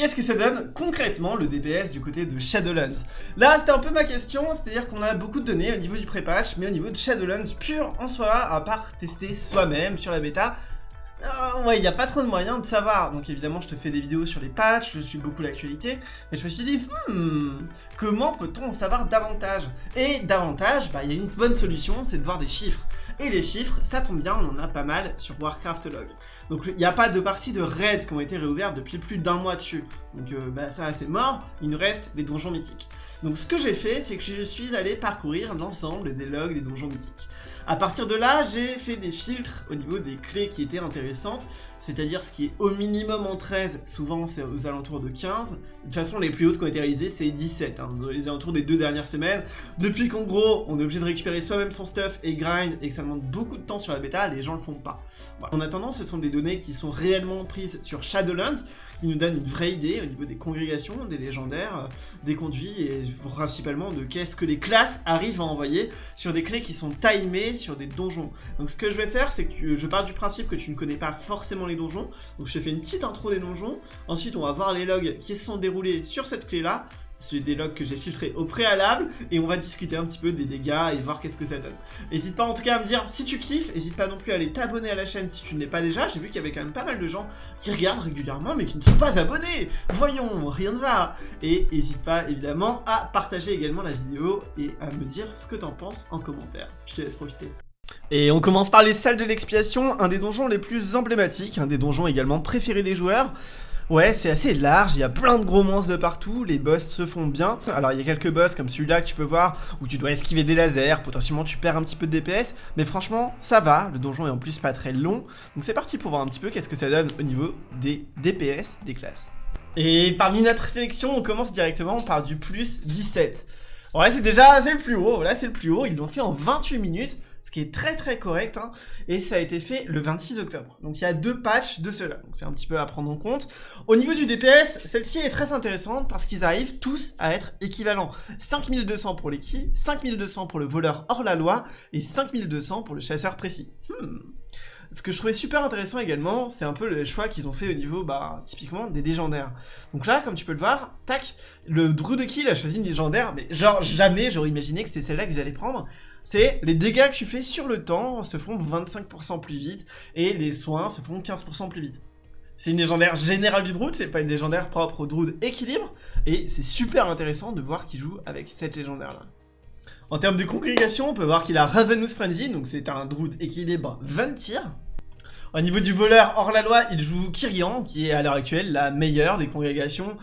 Qu'est-ce que ça donne concrètement le DPS du côté de Shadowlands? Là, c'était un peu ma question, c'est-à-dire qu'on a beaucoup de données au niveau du pré-patch, mais au niveau de Shadowlands pur en soi, à part tester soi-même sur la bêta, euh, ouais, il n'y a pas trop de moyens de savoir. Donc évidemment, je te fais des vidéos sur les patchs, je suis beaucoup l'actualité. Mais je me suis dit, hmm, comment peut-on en savoir davantage? Et davantage, bah, il y a une bonne solution, c'est de voir des chiffres. Et les chiffres, ça tombe bien, on en a pas mal sur Warcraft Log. Donc il n'y a pas de parties de raid qui ont été réouvertes depuis plus d'un mois dessus. Donc euh, bah, ça, c'est mort, il nous reste les donjons mythiques. Donc ce que j'ai fait, c'est que je suis allé parcourir l'ensemble des logs des donjons mythiques. A partir de là, j'ai fait des filtres au niveau des clés qui étaient intéressantes, c'est-à-dire ce qui est au minimum en 13, souvent c'est aux alentours de 15. De toute façon, les plus hautes qui ont été réalisées, c'est 17, hein, les alentours des deux dernières semaines. Depuis qu'en gros, on est obligé de récupérer soi-même son stuff et grind, et que ça demande beaucoup de temps sur la bêta, les gens le font pas. En attendant, ce sont des données qui sont réellement prises sur Shadowlands, qui nous donnent une vraie idée au niveau des congrégations, des légendaires, euh, des conduits, et principalement de qu'est-ce que les classes arrivent à envoyer sur des clés qui sont timées sur des donjons. Donc ce que je vais faire, c'est que je pars du principe que tu ne connais pas forcément les donjons. Donc je te fais une petite intro des donjons. Ensuite, on va voir les logs qui se sont déroulés sur cette clé-là. C'est des logs que j'ai filtrés au préalable et on va discuter un petit peu des dégâts et voir qu'est-ce que ça donne. N'hésite pas en tout cas à me dire si tu kiffes, n'hésite pas non plus à aller t'abonner à la chaîne si tu ne l'es pas déjà. J'ai vu qu'il y avait quand même pas mal de gens qui regardent régulièrement mais qui ne sont pas abonnés. Voyons, rien ne va. Et n'hésite pas évidemment à partager également la vidéo et à me dire ce que t'en penses en commentaire. Je te laisse profiter. Et on commence par les salles de l'expiation, un des donjons les plus emblématiques, un des donjons également préférés des joueurs. Ouais, c'est assez large, il y a plein de gros monstres de partout, les boss se font bien. Alors il y a quelques boss comme celui-là que tu peux voir, où tu dois esquiver des lasers, potentiellement tu perds un petit peu de DPS, mais franchement, ça va, le donjon est en plus pas très long. Donc c'est parti pour voir un petit peu qu'est-ce que ça donne au niveau des DPS des classes. Et parmi notre sélection, on commence directement par du plus 17. Ouais, c'est déjà, c'est le plus haut, là c'est le plus haut, ils l'ont fait en 28 minutes ce qui est très très correct, hein, et ça a été fait le 26 octobre. Donc il y a deux patchs de cela, donc c'est un petit peu à prendre en compte. Au niveau du DPS, celle-ci est très intéressante parce qu'ils arrivent tous à être équivalents. 5200 pour les 5200 pour le voleur hors la loi, et 5200 pour le chasseur précis. Hmm. Ce que je trouvais super intéressant également, c'est un peu le choix qu'ils ont fait au niveau, bah, typiquement, des légendaires. Donc là, comme tu peux le voir, tac, le Druid Kill a choisi une légendaire, mais genre, jamais j'aurais imaginé que c'était celle-là qu'ils allaient prendre. C'est les dégâts que tu fais sur le temps se font 25% plus vite, et les soins se font 15% plus vite. C'est une légendaire générale du Druid, c'est pas une légendaire propre au Druid équilibre, et c'est super intéressant de voir qu'il joue avec cette légendaire-là. En termes de congrégation, on peut voir qu'il a Ravenous Frenzy, donc c'est un Druid équilibre 20 tirs. Au niveau du voleur hors la loi, il joue Kyrian, qui est à l'heure actuelle la meilleure des congrégations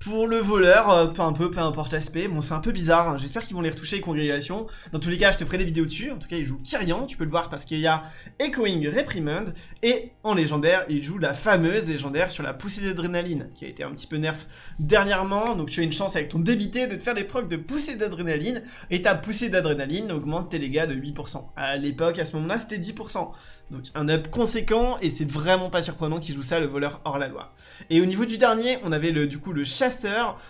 pour le voleur, euh, peu un peu, peu importe l'aspect, bon c'est un peu bizarre, hein. j'espère qu'ils vont les retoucher les congrégations. Dans tous les cas, je te ferai des vidéos dessus, en tout cas il joue Kyrian, tu peux le voir parce qu'il y a Echoing Reprimand, et en légendaire, il joue la fameuse légendaire sur la poussée d'adrénaline, qui a été un petit peu nerf dernièrement, donc tu as une chance avec ton débité de te faire des procs de poussée d'adrénaline, et ta poussée d'adrénaline augmente tes dégâts de 8%. À l'époque, à ce moment-là, c'était 10%. Donc un up conséquent, et c'est vraiment pas surprenant qu'il joue ça, le voleur hors la loi. Et au niveau du dernier, on avait le, du coup le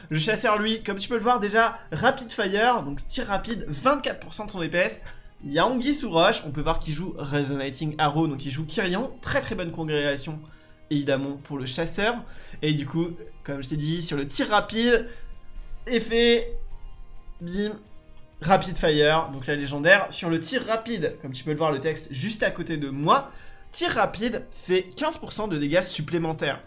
le chasseur, lui, comme tu peux le voir déjà, rapid fire, donc tir rapide, 24% de son DPS. Il y a sous roche, on peut voir qu'il joue Resonating Arrow, donc il joue Kyrian, très très bonne congrégation, évidemment, pour le chasseur. Et du coup, comme je t'ai dit, sur le tir rapide, effet, bim, rapid fire, donc la légendaire. Sur le tir rapide, comme tu peux le voir, le texte juste à côté de moi, tir rapide fait 15% de dégâts supplémentaires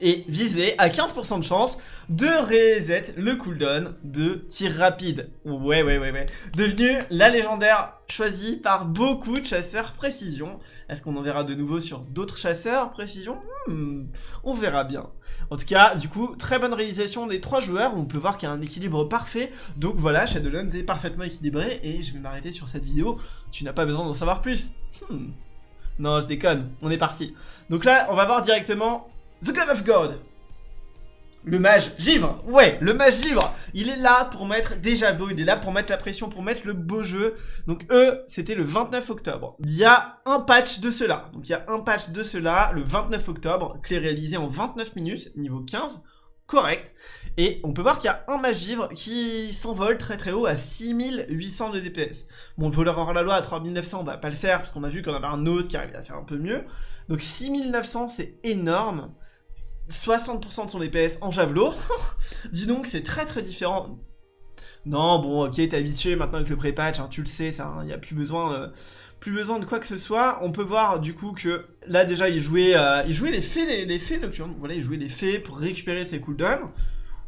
et viser à 15% de chance de reset le cooldown de tir rapide. Ouais, ouais, ouais, ouais. Devenu la légendaire choisie par beaucoup de chasseurs précision. Est-ce qu'on en verra de nouveau sur d'autres chasseurs précision? Hmm, On verra bien. En tout cas, du coup, très bonne réalisation des trois joueurs. On peut voir qu'il y a un équilibre parfait. Donc voilà, Shadowlands est parfaitement équilibré et je vais m'arrêter sur cette vidéo. Tu n'as pas besoin d'en savoir plus. Hmm. Non, je déconne. On est parti. Donc là, on va voir directement The God of God le mage givre, ouais, le mage givre, il est là pour mettre déjà beau, il est là pour mettre la pression, pour mettre le beau jeu. Donc eux, c'était le 29 octobre. Il y a un patch de cela, donc il y a un patch de cela, le 29 octobre, clé réalisé en 29 minutes, niveau 15, correct. Et on peut voir qu'il y a un mage givre qui s'envole très très haut à 6800 de DPS. Bon, le voleur hors la loi à 3900, on va pas le faire, parce qu'on a vu qu'on avait un autre qui arrive à faire un peu mieux. Donc 6900, c'est énorme. 60% de son DPS en javelot. Dis donc, c'est très très différent. Non, bon, ok, t'es habitué maintenant avec le pré-patch, hein, tu le sais, ça, il hein, n'y a plus besoin, euh, plus besoin de quoi que ce soit. On peut voir du coup que là déjà il jouait, euh, il jouait les fées, les, fées nocturnes. Voilà, il jouait les fées pour récupérer ses cooldowns.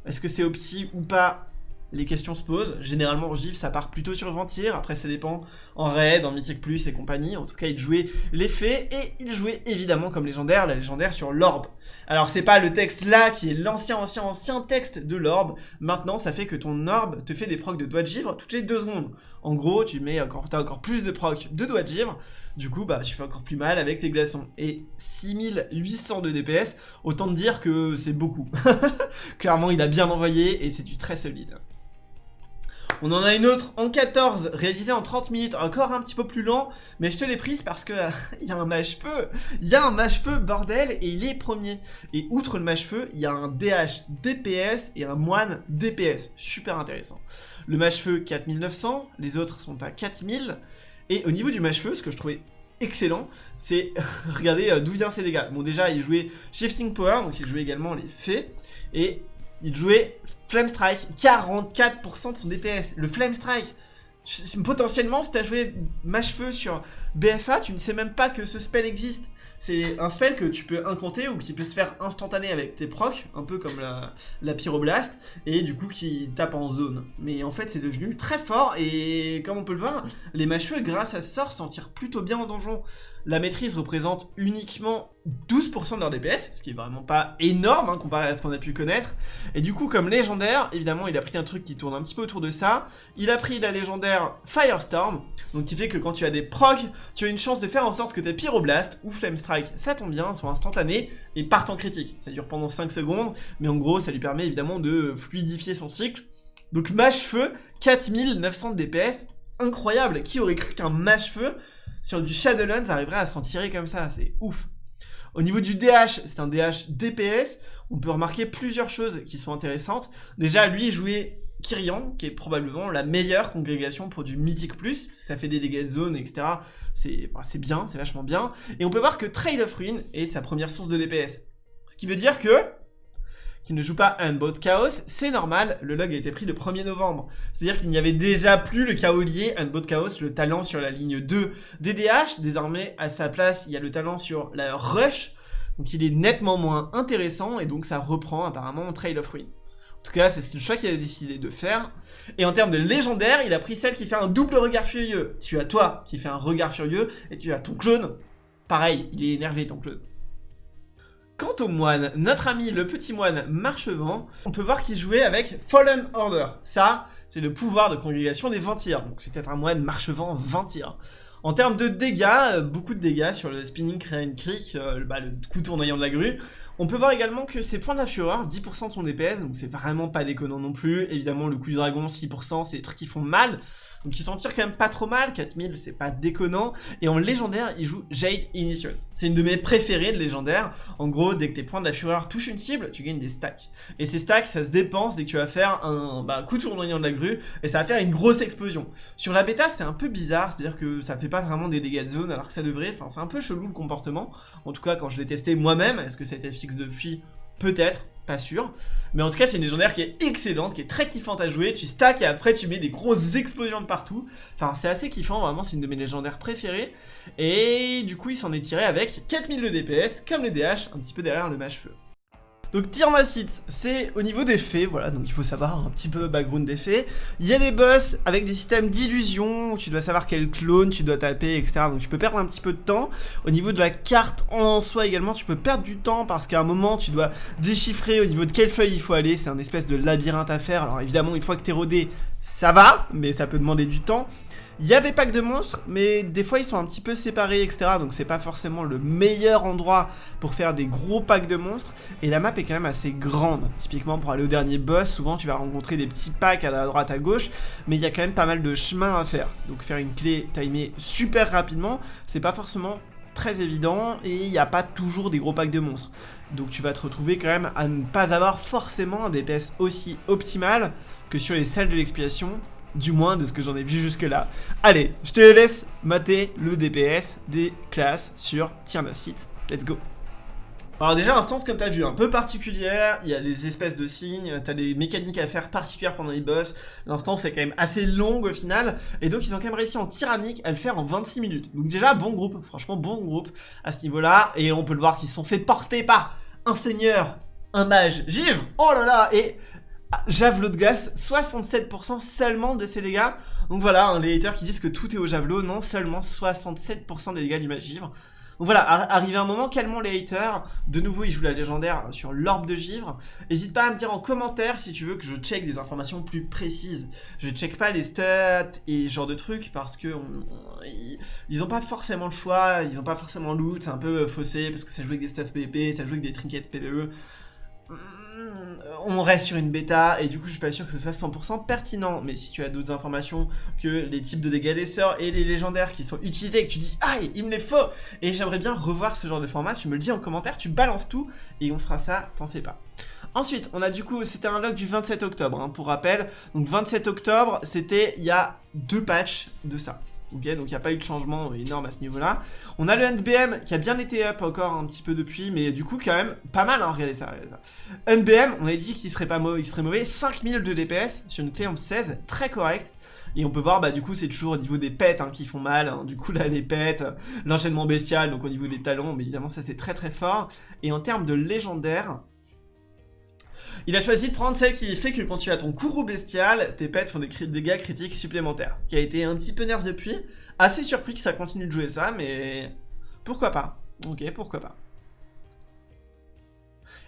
Est-ce que c'est opti ou pas les questions se posent. Généralement, GIF, ça part plutôt sur Ventir. Après, ça dépend en raid, en Mythic Plus et compagnie. En tout cas, il jouait l'effet et il jouait évidemment comme légendaire, la légendaire sur l'orbe. Alors, c'est pas le texte là qui est l'ancien, ancien, ancien texte de l'orbe. Maintenant, ça fait que ton orbe te fait des procs de doigts de givre toutes les deux secondes. En gros, tu mets encore, encore plus de procs de doigts de givre. Du coup, bah, tu fais encore plus mal avec tes glaçons. Et 6800 de DPS, autant te dire que c'est beaucoup. Clairement, il a bien envoyé et c'est du très solide. On en a une autre en 14, réalisée en 30 minutes, encore un petit peu plus lent, mais je te l'ai prise parce que il y a un mâche-feu, il y a un mâche-feu, bordel, et il est premier. Et outre le mâche-feu, il y a un DH DPS et un moine DPS, super intéressant. Le mâche-feu 4900, les autres sont à 4000, et au niveau du mâche-feu, ce que je trouvais excellent, c'est regardez euh, d'où vient ces dégâts. Bon déjà il jouait Shifting Power, donc il jouait également les fées, et il jouait Flame Strike, 44% de son DPS. Le Flame Strike, potentiellement, si t'as joué Mâche-Feu sur BFA, tu ne sais même pas que ce spell existe. C'est un spell que tu peux incanter ou qui peut se faire instantané avec tes procs, un peu comme la, la Pyroblast, et du coup qui tape en zone. Mais en fait, c'est devenu très fort, et comme on peut le voir, les Mâche-Feu, grâce à ce sort, s'en tirent plutôt bien en donjon. La maîtrise représente uniquement 12% de leur DPS, ce qui est vraiment pas énorme hein, comparé à ce qu'on a pu connaître. Et du coup, comme légendaire, évidemment, il a pris un truc qui tourne un petit peu autour de ça. Il a pris la légendaire Firestorm, donc qui fait que quand tu as des procs, tu as une chance de faire en sorte que tes Pyroblast ou Flame Strike, ça tombe bien, soient instantanés et partent en critique. Ça dure pendant 5 secondes, mais en gros, ça lui permet évidemment de fluidifier son cycle. Donc mâche-feu, 4900 de DPS, incroyable Qui aurait cru qu'un mâche-feu sur du Shadowlands arriverait à s'en tirer comme ça? C'est ouf au niveau du DH, c'est un DH DPS. On peut remarquer plusieurs choses qui sont intéressantes. Déjà, lui, jouait Kyrian, qui est probablement la meilleure congrégation pour du Mythic Plus. Ça fait des dégâts de zone, etc. C'est bien, c'est vachement bien. Et on peut voir que Trail of Ruin est sa première source de DPS. Ce qui veut dire que qui ne joue pas Unbound Chaos, c'est normal, le log a été pris le 1er novembre. C'est-à-dire qu'il n'y avait déjà plus le Chaolier Unbound Chaos, le talent sur la ligne 2 DDH. Désormais, à sa place, il y a le talent sur la Rush. Donc il est nettement moins intéressant et donc ça reprend apparemment Trail of Ruin. En tout cas, c'est le choix qu'il a décidé de faire. Et en termes de légendaire, il a pris celle qui fait un double regard furieux. Tu as toi qui fait un regard furieux et tu as ton clone. Pareil, il est énervé ton clone. Quant au moine, notre ami le petit moine Marchevent, on peut voir qu'il jouait avec Fallen Order. Ça, c'est le pouvoir de congrégation des Ventirs. Donc c'est peut-être un moine Marchevent Ventir. En termes de dégâts, euh, beaucoup de dégâts sur le Spinning Crane Creek, euh, bah, le coup tournoyant de la grue. On peut voir également que ses points de la fureur, 10% de son DPS, donc c'est vraiment pas déconnant non plus. Évidemment, le coup du dragon, 6%, c'est des trucs qui font mal. Donc il s'en tire quand même pas trop mal, 4000 c'est pas déconnant. Et en légendaire, il joue Jade Initial. C'est une de mes préférées de légendaire. En gros, dès que tes points de la fureur touchent une cible, tu gagnes des stacks. Et ces stacks, ça se dépense dès que tu vas faire un bah, coup de tournoyant de la grue, et ça va faire une grosse explosion. Sur la bêta, c'est un peu bizarre, c'est-à-dire que ça fait pas vraiment des dégâts de zone, alors que ça devrait, enfin c'est un peu chelou le comportement. En tout cas, quand je l'ai testé moi-même, est-ce que ça a été fixe depuis? Peut-être, pas sûr. Mais en tout cas, c'est une légendaire qui est excellente, qui est très kiffante à jouer. Tu stacks et après tu mets des grosses explosions de partout. Enfin, c'est assez kiffant, vraiment, c'est une de mes légendaires préférées. Et du coup, il s'en est tiré avec 4000 de DPS, comme les DH, un petit peu derrière le mâche-feu. Donc Tyrnacite, c'est au niveau des faits, voilà, donc il faut savoir un petit peu background des faits. Il y a des boss avec des systèmes d'illusion, tu dois savoir quel clone tu dois taper, etc. Donc tu peux perdre un petit peu de temps. Au niveau de la carte en soi également, tu peux perdre du temps parce qu'à un moment, tu dois déchiffrer au niveau de quelle feuille il faut aller. C'est un espèce de labyrinthe à faire. Alors évidemment, une fois que t'es rodé, ça va, mais ça peut demander du temps. Il y a des packs de monstres, mais des fois ils sont un petit peu séparés, etc. Donc c'est pas forcément le meilleur endroit pour faire des gros packs de monstres. Et la map est quand même assez grande. Typiquement pour aller au dernier boss, souvent tu vas rencontrer des petits packs à la droite à gauche, mais il y a quand même pas mal de chemin à faire. Donc faire une clé timée super rapidement, c'est pas forcément très évident et il n'y a pas toujours des gros packs de monstres. Donc tu vas te retrouver quand même à ne pas avoir forcément un DPS aussi optimal que sur les salles de l'expiation du moins de ce que j'en ai vu jusque là. Allez, je te laisse mater le DPS des classes sur Tiernacite. Let's go. Alors déjà, instance comme t'as vu, un peu particulière, il y a des espèces de signes, t'as des mécaniques à faire particulières pendant les boss, l'instance est quand même assez longue au final, et donc ils ont quand même réussi en tyrannique à le faire en 26 minutes. Donc déjà, bon groupe, franchement bon groupe à ce niveau-là, et on peut le voir qu'ils se sont fait porter par un seigneur, un mage, Givre, oh là là, et javelot de glace, 67% seulement de ses dégâts. Donc voilà, hein, les haters qui disent que tout est au javelot, non, seulement 67% des dégâts du givre. Donc voilà, arrivé un moment, calmons les haters. De nouveau, il joue la légendaire sur l'orbe de givre. N'hésite pas à me dire en commentaire si tu veux que je check des informations plus précises. Je check pas les stats et genre de trucs parce que ils, ont pas forcément le choix, ils ont pas forcément le loot, c'est un peu faussé parce que ça joue avec des stuff PvP, ça joue avec des trinkets PvE on reste sur une bêta et du coup je suis pas sûr que ce soit 100% pertinent mais si tu as d'autres informations que les types de dégâts des sorts et les légendaires qui sont utilisés et que tu dis aïe il me les faut et j'aimerais bien revoir ce genre de format tu me le dis en commentaire tu balances tout et on fera ça t'en fais pas Ensuite, on a du coup, c'était un log du 27 octobre, hein, pour rappel. Donc 27 octobre, c'était il y a deux patchs de ça. Ok, donc il n'y a pas eu de changement énorme à ce niveau-là. On a le NBM qui a bien été up encore un petit peu depuis, mais du coup quand même pas mal, hein, regardez ça, NBM, on a dit qu'il serait pas mauvais, serait mauvais, 5000 de DPS sur une clé en 16, très correct. Et on peut voir, bah du coup c'est toujours au niveau des pets hein, qui font mal, hein. du coup là les pets, l'enchaînement bestial, donc au niveau des talons, mais évidemment ça c'est très très fort. Et en termes de légendaire, il a choisi de prendre celle qui fait que quand tu as ton courroux bestial, tes pets font des dégâts critiques supplémentaires. Qui a été un petit peu nerf depuis. Assez surpris que ça continue de jouer ça, mais pourquoi pas? Ok, pourquoi pas.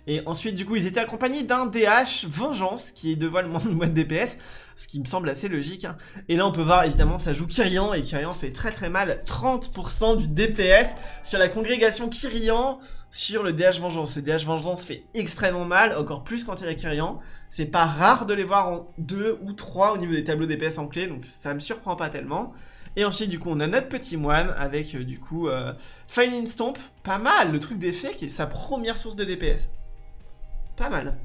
Et ensuite, du coup, ils étaient accompagnés d'un DH Vengeance, qui dévoile moins de DPS, ce qui me semble assez logique. Hein. Et là, on peut voir, évidemment, ça joue Kyrian, et Kyrian fait très très mal, 30% du DPS sur la congrégation Kyrian sur le DH Vengeance. Le DH Vengeance fait extrêmement mal, encore plus quand il y a Kyrian. C'est pas rare de les voir en 2 ou 3 au niveau des tableaux DPS en clé, donc ça me surprend pas tellement. Et ensuite, du coup, on a notre petit moine avec, euh, du coup, euh, Stomp. Pas mal, le truc d'effet qui est sa première source de DPS pas mal.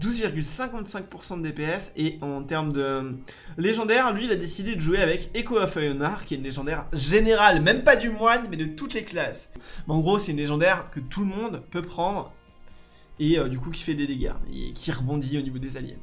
12,55% de DPS et en termes de légendaire, lui il a décidé de jouer avec Echo of Ionar qui est une légendaire générale, même pas du moine mais de toutes les classes. en gros c'est une légendaire que tout le monde peut prendre et euh, du coup qui fait des dégâts et qui rebondit au niveau des alliés.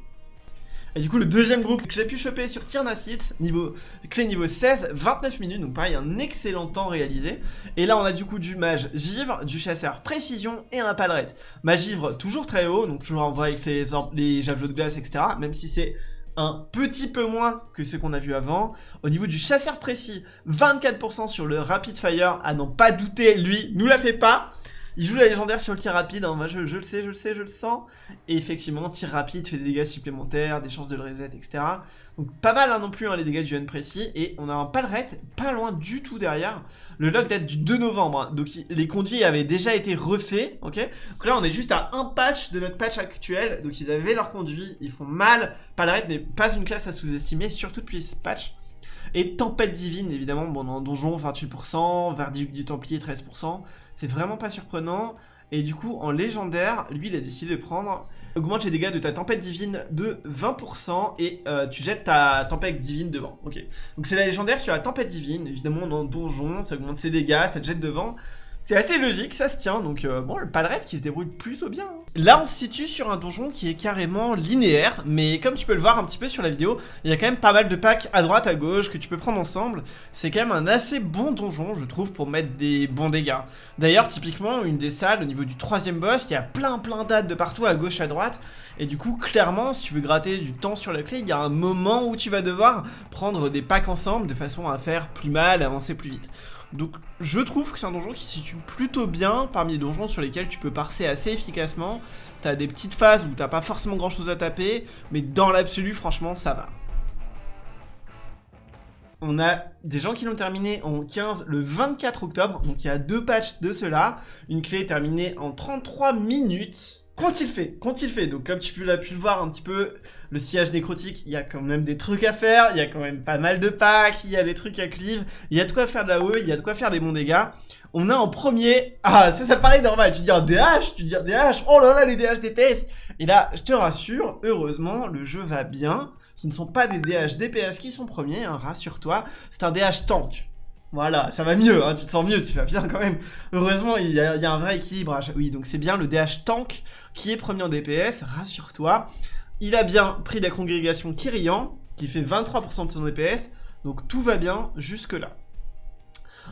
Et du coup, le deuxième groupe que j'ai pu choper sur Tiernacilt, niveau, clé niveau 16, 29 minutes, donc pareil, un excellent temps réalisé. Et là, on a du coup du mage givre, du chasseur précision et un palerette. Mage givre, toujours très haut, donc toujours en vrai avec les, les javelots de glace, etc. Même si c'est un petit peu moins que ce qu'on a vu avant. Au niveau du chasseur précis, 24% sur le rapid fire, à n'en pas douter, lui, nous la fait pas. Il joue la légendaire sur le tir rapide, hein. moi je, le sais, je le sais, je le sens. Et effectivement, tir rapide fait des dégâts supplémentaires, des chances de le reset, etc. Donc pas mal hein, non plus hein, les dégâts du N précis. Et on a un palerette pas loin du tout derrière. Le log date du 2 novembre, donc les conduits avaient déjà été refaits, ok? Donc là on est juste à un patch de notre patch actuel, donc ils avaient leur conduit, ils font mal. Palerette n'est pas une classe à sous-estimer, surtout depuis ce patch. Et Tempête Divine, évidemment, bon, dans Donjon, 28%, Verdict du Templier, 13%. C'est vraiment pas surprenant. Et du coup, en légendaire, lui, il a décidé de prendre... Augmente les dégâts de ta tempête divine de 20% et euh, tu jettes ta tempête divine devant. Ok. Donc c'est la légendaire sur la tempête divine. Évidemment, dans donjon, ça augmente ses dégâts, ça te jette devant. C'est assez logique, ça se tient, donc euh, bon, le palerette qui se débrouille plutôt bien. Hein. Là, on se situe sur un donjon qui est carrément linéaire, mais comme tu peux le voir un petit peu sur la vidéo, il y a quand même pas mal de packs à droite, à gauche, que tu peux prendre ensemble. C'est quand même un assez bon donjon, je trouve, pour mettre des bons dégâts. D'ailleurs, typiquement, une des salles, au niveau du troisième boss, il y a plein plein dates de partout, à gauche, à droite, et du coup, clairement, si tu veux gratter du temps sur la clé, il y a un moment où tu vas devoir prendre des packs ensemble, de façon à faire plus mal, avancer plus vite. Donc je trouve que c'est un donjon qui se situe plutôt bien parmi les donjons sur lesquels tu peux parser assez efficacement. T'as des petites phases où t'as pas forcément grand chose à taper, mais dans l'absolu franchement ça va. On a des gens qui l'ont terminé en 15 le 24 octobre, donc il y a deux patchs de cela. Une clé terminée en 33 minutes. Qu'ont-ils fait Qu'ont-ils fait Donc comme tu l'as pu le voir un petit peu, le sillage nécrotique, il y a quand même des trucs à faire, il y a quand même pas mal de packs, il y a des trucs à cleave, il y a de quoi faire de la haut, il y a de quoi faire des bons dégâts. On a en premier... Ah, ça, ça paraît normal, tu dis un DH, tu dis un DH, oh là là, les DH DPS Et là, je te rassure, heureusement, le jeu va bien. Ce ne sont pas des DH DPS qui sont premiers, hein, rassure-toi, c'est un DH tank. Voilà, ça va mieux, hein, tu te sens mieux, tu vas bien quand même. Heureusement, il y, a, un vrai équilibrage. Oui, donc c'est bien le DH Tank qui est premier en DPS, rassure-toi. Il a bien pris la congrégation Kyrian, qui fait 23% de son DPS, donc tout va bien jusque-là.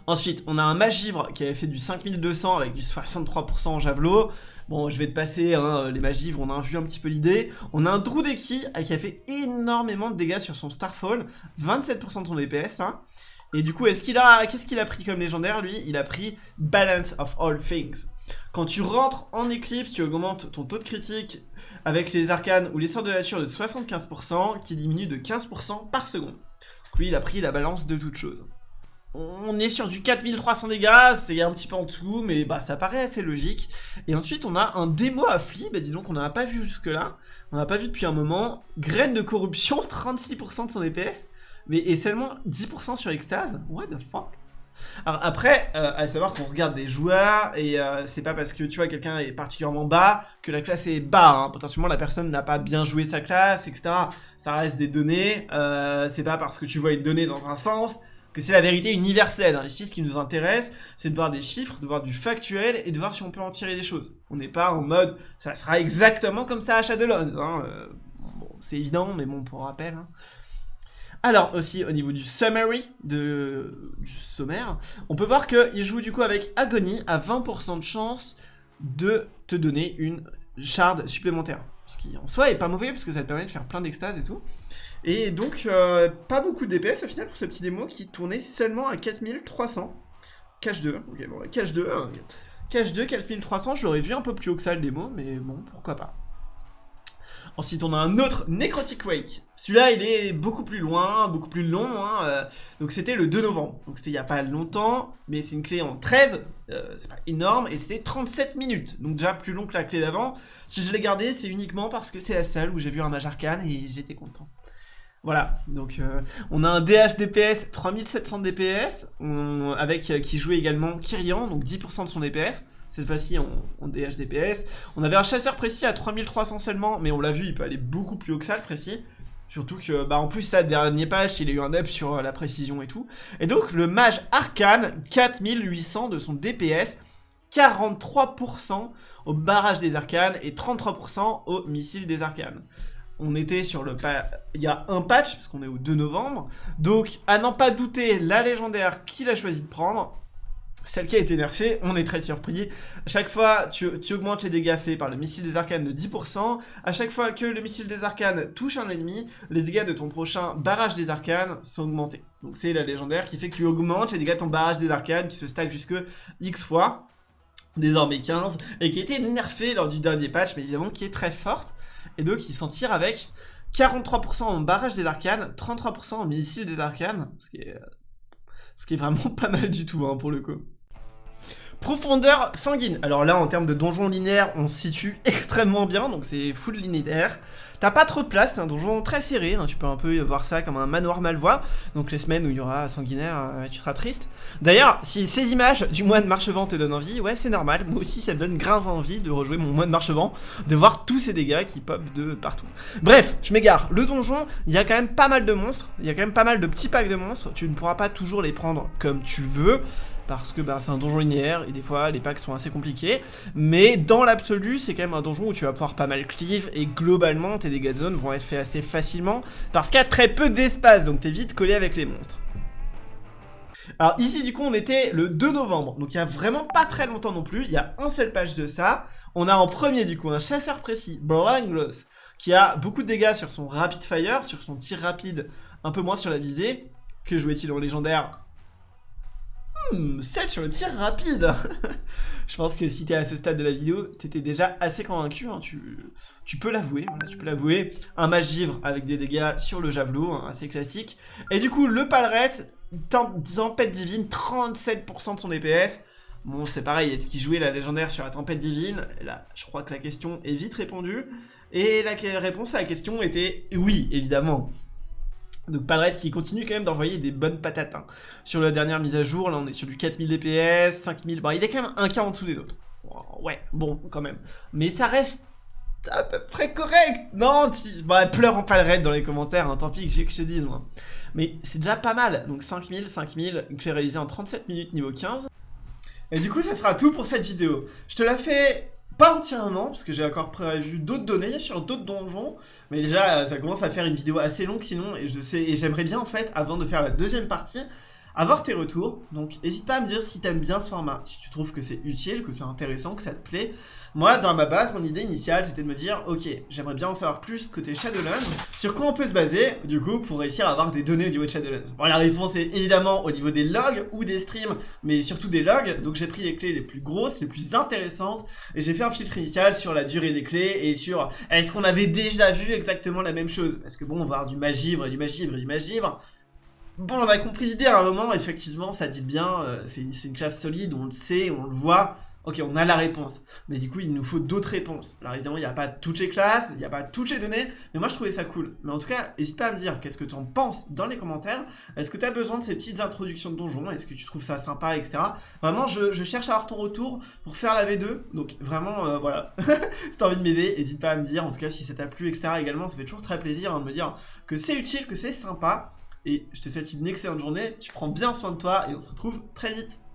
Ensuite, on a un Magivre qui avait fait du 5200 avec du 63% en javelot. Bon, je vais te passer hein, les Magivres, on a vu un petit peu l'idée. On a un Drudeki qui a fait énormément de dégâts sur son Starfall, 27% de son DPS. Hein. Et du coup, est-ce qu'il a, qu'est-ce qu'il a pris comme légendaire lui? Il a pris Balance of All Things. Quand tu rentres en Eclipse, tu augmentes ton taux de critique avec les arcanes ou les sorts de nature de 75% qui diminue de 15% par seconde. Donc lui, il a pris la balance de toutes choses. On est sur du 4300 dégâts, c'est un petit peu en dessous, mais bah ça paraît assez logique. Et ensuite, on a un démo affli, bah dis donc on n'en a pas vu jusque-là. On n'a pas vu depuis un moment. Graine de corruption, 36% de son DPS, mais et seulement 10% sur extase? What the fuck? Alors après, euh, à savoir qu'on regarde des joueurs, et euh, c'est pas parce que tu vois quelqu'un est particulièrement bas que la classe est bas, hein. potentiellement la personne n'a pas bien joué sa classe, etc. Ça reste des données, euh, c'est pas parce que tu vois une donnée dans un sens que c'est la vérité universelle. Hein. Ici, ce qui nous intéresse, c'est de voir des chiffres, de voir du factuel et de voir si on peut en tirer des choses. On n'est pas en mode, ça sera exactement comme ça à Shadowlands. Hein. Bon, c'est évident, mais bon, pour rappel. Hein. Alors aussi au niveau du summary, du sommaire, on peut voir qu'il joue du coup avec Agony à 20% de chance de te donner une shard supplémentaire. Ce qui en soi est pas mauvais parce que ça te permet de faire plein d'extase et tout. Et donc, euh, pas beaucoup de DPS au final pour ce petit démo qui tournait seulement à 4300. Cache 2, ok, bon, cache 2, cache 2, 4300, je l'aurais vu un peu plus haut que ça le démo, mais bon, pourquoi pas. Ensuite, on a un autre Necrotic Wake. Celui-là, il est beaucoup plus loin, beaucoup plus long. Hein, euh, donc, c'était le 2 novembre. Donc, c'était il n'y a pas longtemps, mais c'est une clé en 13. Euh, c'est pas énorme. Et c'était 37 minutes. Donc, déjà plus long que la clé d'avant. Si je l'ai gardé, c'est uniquement parce que c'est la seule où j'ai vu un mage et j'étais content. Voilà, donc euh, on a un DH DPS 3700 DPS, avec qui jouait également Kyrian, donc 10% de son DPS cette fois-ci en, DH DPS. On avait un chasseur précis à 3300 seulement, mais on l'a vu, il peut aller beaucoup plus haut que ça, le précis. Surtout que, bah en plus, ça, dernier patch, il a eu un up sur euh, la précision et tout. Et donc, le mage arcane, 4800 de son DPS, 43% au barrage des arcanes et 33% au missile des arcanes. On était sur le... Il y a un patch, parce qu'on est au 2 novembre. Donc, à n'en pas douter, la légendaire qu'il a choisi de prendre, celle qui a été nerfée, on est très surpris. À chaque fois, tu, augmentes les dégâts faits par le missile des arcanes de 10%. À chaque fois que le missile des arcanes touche un ennemi, les dégâts de ton prochain barrage des arcanes sont augmentés. Donc c'est la légendaire qui fait que tu augmentes les dégâts de ton barrage des arcanes qui se stack jusque X fois, désormais 15, et qui a été nerfée lors du dernier patch, mais évidemment qui est très forte. Et donc il s'en tire avec 43% en barrage des arcanes, 33% en missile des arcanes, ce qui est, ce qui est vraiment pas mal du tout hein, pour le coup. Profondeur sanguine. Alors là, en termes de donjon linéaire, on se situe extrêmement bien, donc c'est full linéaire. T'as pas trop de place, c'est un donjon très serré, hein. tu peux un peu voir ça comme un manoir malvois. Donc les semaines où il y aura sanguinaire, euh, tu seras triste. D'ailleurs, si ces images du mois de Marchevent te donnent envie, ouais c'est normal, moi aussi ça me donne grave envie de rejouer mon mois de Marchevent, de voir tous ces dégâts qui pop de partout. Bref, je m'égare, le donjon, il y a quand même pas mal de monstres, il y a quand même pas mal de petits packs de monstres, tu ne pourras pas toujours les prendre comme tu veux parce que bah, c'est un donjon linéaire et des fois les packs sont assez compliqués. Mais dans l'absolu, c'est quand même un donjon où tu vas pouvoir pas mal cleave et globalement tes dégâts de zone vont être faits assez facilement parce qu'il y a très peu d'espace donc t'es vite collé avec les monstres. Alors ici du coup on était le 2 novembre, donc il y a vraiment pas très longtemps non plus, il y a un seul patch de ça. On a en premier du coup un chasseur précis, Branglos, qui a beaucoup de dégâts sur son rapid fire, sur son tir rapide, un peu moins sur la visée. Que jouait-il en légendaire Hmm, celle sur le tir rapide Je pense que si t'es à ce stade de la vidéo, t'étais déjà assez convaincu, hein. tu, peux l'avouer, tu peux l'avouer. Un mage givre avec des dégâts sur le javelot, hein, assez classique. Et du coup, le palret, tempête divine, 37% de son DPS. Bon, c'est pareil, est-ce qu'il jouait la légendaire sur la tempête divine? Là, je crois que la question est vite répondue. Et la réponse à la question était oui, évidemment. Donc Palret qui continue quand même d'envoyer des bonnes patates. Hein. Sur la dernière mise à jour, là on est sur du 4000 DPS, 5000... Bon, il est quand même un cas en dessous des autres. Ouais, bon, quand même. Mais ça reste à peu près correct. Non, tu... bah, pleure en raid dans les commentaires, hein, tant pis que je, que je te dise, moi. Mais c'est déjà pas mal. Donc 5000, 5000, que j'ai réalisé en 37 minutes niveau 15. Et du coup, ça sera tout pour cette vidéo. Je te la fais pas entièrement, parce que j'ai encore prévu d'autres données sur d'autres donjons, mais déjà, ça commence à faire une vidéo assez longue sinon, et je sais, et j'aimerais bien en fait, avant de faire la deuxième partie, avoir tes retours. Donc n'hésite pas à me dire si t'aimes bien ce format, si tu trouves que c'est utile, que c'est intéressant, que ça te plaît. Moi, dans ma base, mon idée initiale, c'était de me dire, ok, j'aimerais bien en savoir plus côté Shadowlands. Sur quoi on peut se baser, du coup, pour réussir à avoir des données au niveau de Shadowlands Bon, la réponse est évidemment au niveau des logs ou des streams, mais surtout des logs. Donc j'ai pris les clés les plus grosses, les plus intéressantes, et j'ai fait un filtre initial sur la durée des clés et sur est-ce qu'on avait déjà vu exactement la même chose? Parce que bon, on va avoir du magivre, du magivre, du magivre. Bon, on a compris l'idée à un moment, effectivement, ça dit bien, euh, c'est une, classe solide, on le sait, on le voit, ok, on a la réponse. Mais du coup, il nous faut d'autres réponses. Alors évidemment, il n'y a pas toutes les classes, il n'y a pas toutes les données, mais moi je trouvais ça cool. Mais en tout cas, n'hésite pas à me dire qu'est-ce que tu en penses dans les commentaires? Est-ce que tu as besoin de ces petites introductions de donjons? Est-ce que tu trouves ça sympa, etc. Vraiment, je, je, cherche à avoir ton retour pour faire la V2. Donc vraiment, euh, voilà, si tu as envie de m'aider, n'hésite pas à me dire. En tout cas, si ça t'a plu, etc. également, ça fait toujours très plaisir hein, de me dire que c'est utile, que c'est sympa. Et je te souhaite une excellente journée, tu prends bien soin de toi et on se retrouve très vite.